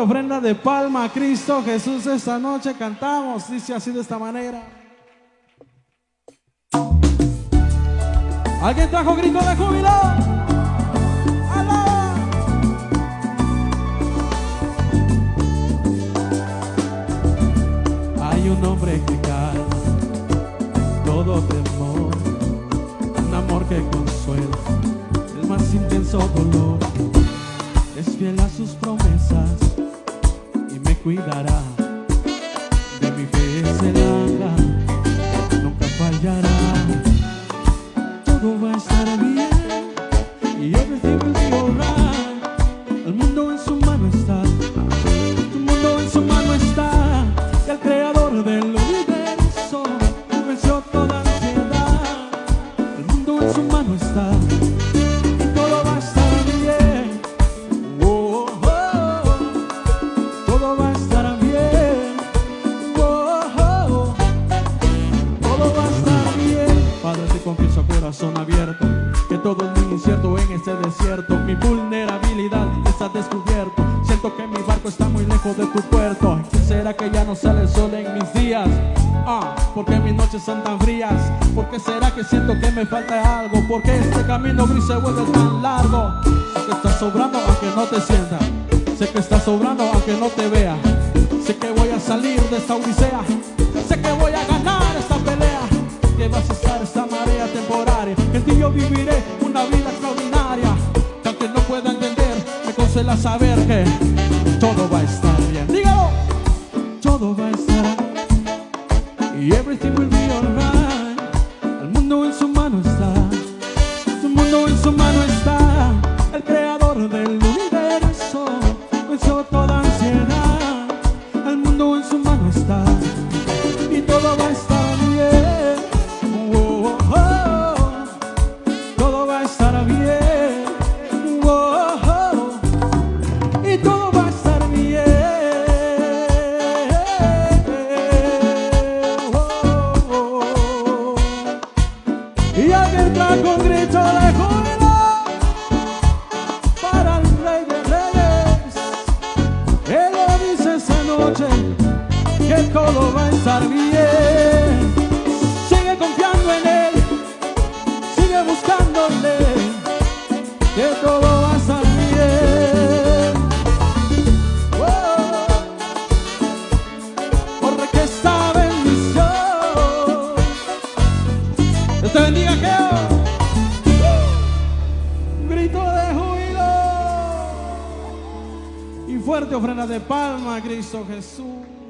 ofrenda de palma a Cristo Jesús esta noche. Cantamos, dice así de esta manera. ¿Alguien trajo grito de júbilo? ¡Alá! Hay un hombre que calma todo temor, un amor que consuela el más intenso dolor. Es fiel a sus promesas cuidará. De mi fe será, abierto que todo es muy incierto en este desierto. Mi vulnerabilidad está descubierto. Siento que mi barco está muy lejos de tu puerto. ¿Qué será que ya no sale el sol en mis días? Ah, porque mis noches son tan frías. ¿Por qué será que siento que me falta algo? Porque este camino gris se vuelve tan largo. Sé que estás sobrando aunque no te sienta. Sé que estás sobrando aunque no te vea. Sé que voy a salir de esta odisea. Sé que voy a ganar viviré una vida extraordinaria. Que aunque no pueda entender, me consuela saber que todo va a estar bien. Dígalo. Todo va a estar y everything will Alguien trajo un grito de Te bendiga, Geo. Grito de júbilo. Y fuerte ofrenda de palma a Cristo Jesús.